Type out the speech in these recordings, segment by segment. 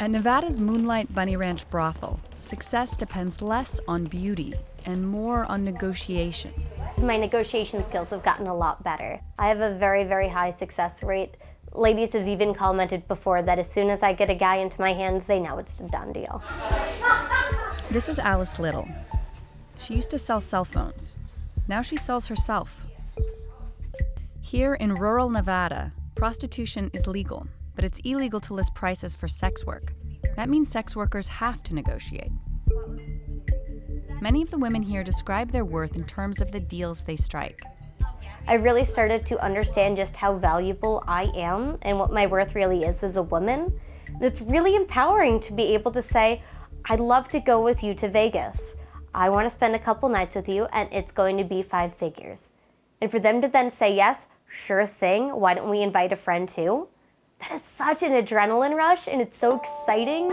At Nevada's Moonlight Bunny Ranch brothel, success depends less on beauty and more on negotiation. My negotiation skills have gotten a lot better. I have a very, very high success rate. Ladies have even commented before that as soon as I get a guy into my hands, they know it's a done deal. This is Alice Little. She used to sell cell phones. Now she sells herself. Here in rural Nevada, prostitution is legal, but it's illegal to list prices for sex work. That means sex workers have to negotiate. Many of the women here describe their worth in terms of the deals they strike. I really started to understand just how valuable I am and what my worth really is as a woman. It's really empowering to be able to say, I'd love to go with you to Vegas. I want to spend a couple nights with you and it's going to be five figures. And for them to then say, yes, sure thing, why don't we invite a friend too? That is such an adrenaline rush and it's so exciting.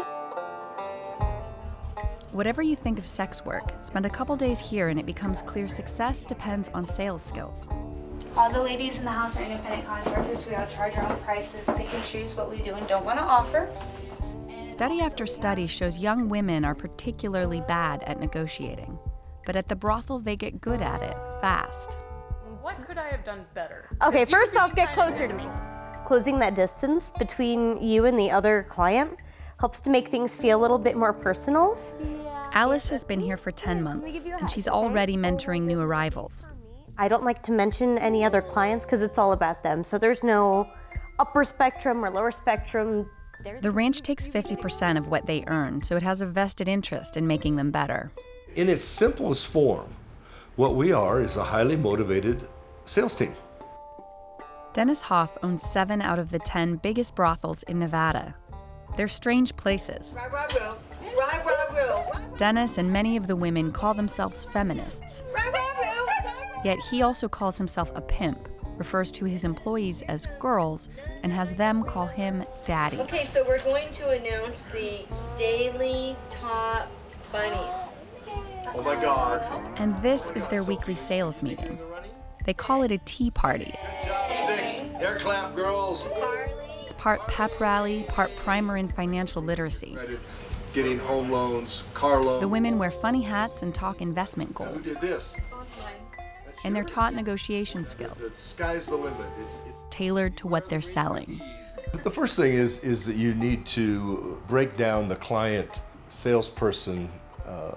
Whatever you think of sex work, spend a couple days here and it becomes clear success depends on sales skills. All the ladies in the house are independent contractors. We all charge our own prices, pick and choose what we do and don't want to offer. Study after study shows young women are particularly bad at negotiating. But at the brothel, they get good at it fast. What could I have done better? Okay, first off, get closer to me. Closing that distance between you and the other client helps to make things feel a little bit more personal. Alice has been here for 10 months, and she's already mentoring new arrivals. I don't like to mention any other clients because it's all about them. So there's no upper spectrum or lower spectrum. The ranch takes 50% of what they earn, so it has a vested interest in making them better. In its simplest form, what we are is a highly motivated sales team. Dennis Hof owns seven out of the 10 biggest brothels in Nevada. They're strange places. Dennis and many of the women call themselves feminists. Yet he also calls himself a pimp, refers to his employees as girls, and has them call him daddy. Okay, so we're going to announce the daily top bunnies. Oh my God. And this is their weekly sales meeting. They call it a tea party. Six, air clap girls. It's part pep rally, part primer in financial literacy. Getting home loans, car loans. The women wear funny hats and talk investment Who goals. did this? And they're taught negotiation skills, The sky's the limit. It's, it's tailored to what they're selling. The first thing is is that you need to break down the client salesperson uh,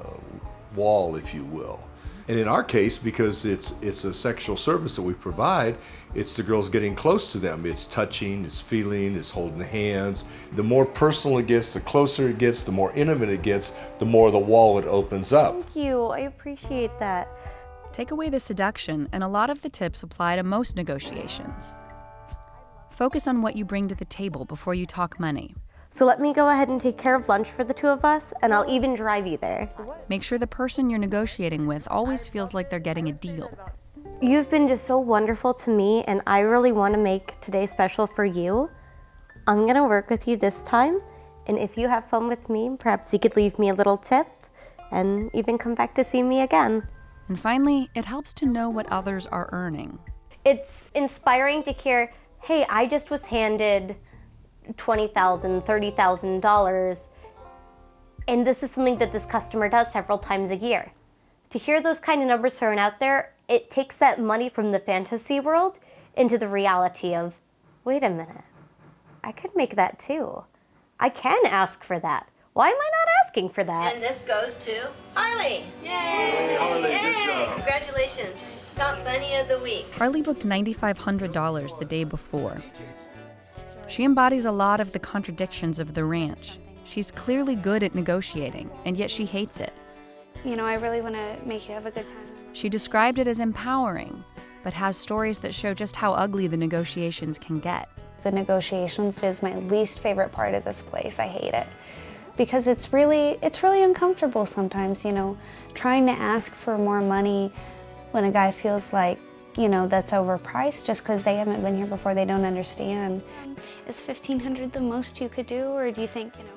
wall, if you will. And in our case, because it's it's a sexual service that we provide, it's the girls getting close to them. It's touching, it's feeling, it's holding the hands. The more personal it gets, the closer it gets, the more intimate it gets, the more the wall it opens up. Thank you, I appreciate that. Take away the seduction, and a lot of the tips apply to most negotiations. Focus on what you bring to the table before you talk money. So let me go ahead and take care of lunch for the two of us, and I'll even drive you there. Make sure the person you're negotiating with always feels like they're getting a deal. You've been just so wonderful to me, and I really want to make today special for you. I'm going to work with you this time, and if you have fun with me, perhaps you could leave me a little tip and even come back to see me again. And finally, it helps to know what others are earning. It's inspiring to hear, hey, I just was handed $20,000, $30,000, and this is something that this customer does several times a year. To hear those kind of numbers thrown out there, it takes that money from the fantasy world into the reality of, wait a minute, I could make that too. I can ask for that. Why am I not asking for that? And this goes to Harley. Hey, Harley, Yay! Congratulations. Top bunny of the week. Harley booked $9,500 the day before. She embodies a lot of the contradictions of the ranch. She's clearly good at negotiating, and yet she hates it. You know, I really want to make you have a good time. She described it as empowering, but has stories that show just how ugly the negotiations can get. The negotiations is my least favorite part of this place. I hate it because it's really it's really uncomfortable sometimes, you know, trying to ask for more money when a guy feels like, you know, that's overpriced just because they haven't been here before, they don't understand. Is 1500 the most you could do or do you think, you know,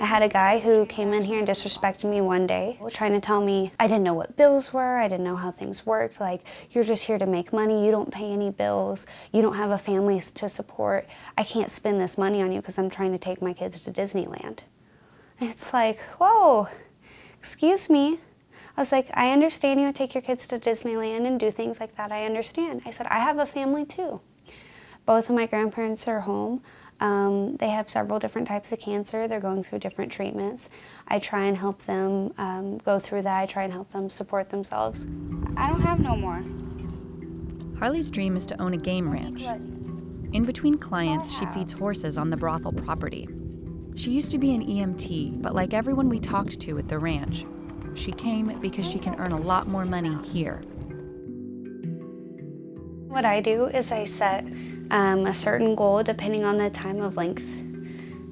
I had a guy who came in here and disrespected me one day, trying to tell me I didn't know what bills were, I didn't know how things worked, like, you're just here to make money, you don't pay any bills, you don't have a family to support, I can't spend this money on you because I'm trying to take my kids to Disneyland. And it's like, whoa, excuse me. I was like, I understand you take your kids to Disneyland and do things like that. I understand. I said, I have a family too. Both of my grandparents are home. Um, they have several different types of cancer. They're going through different treatments. I try and help them um, go through that. I try and help them support themselves. I don't have no more. Harley's dream is to own a game ranch. In between clients, she feeds horses on the brothel property. She used to be an EMT, but like everyone we talked to at the ranch, she came because she can earn a lot more money here. What I do is I set um, a certain goal depending on the time of length.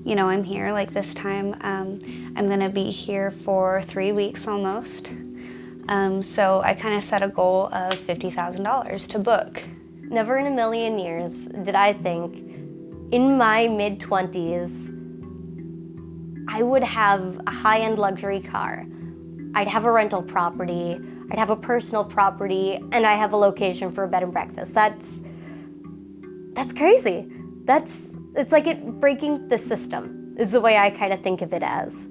You know, I'm here like this time. Um, I'm gonna be here for three weeks almost. Um, so I kind of set a goal of $50,000 to book. Never in a million years did I think in my mid 20s I would have a high end luxury car. I'd have a rental property, I'd have a personal property, and I have a location for a bed and breakfast. That's, that's crazy. That's, it's like it breaking the system is the way I kind of think of it as.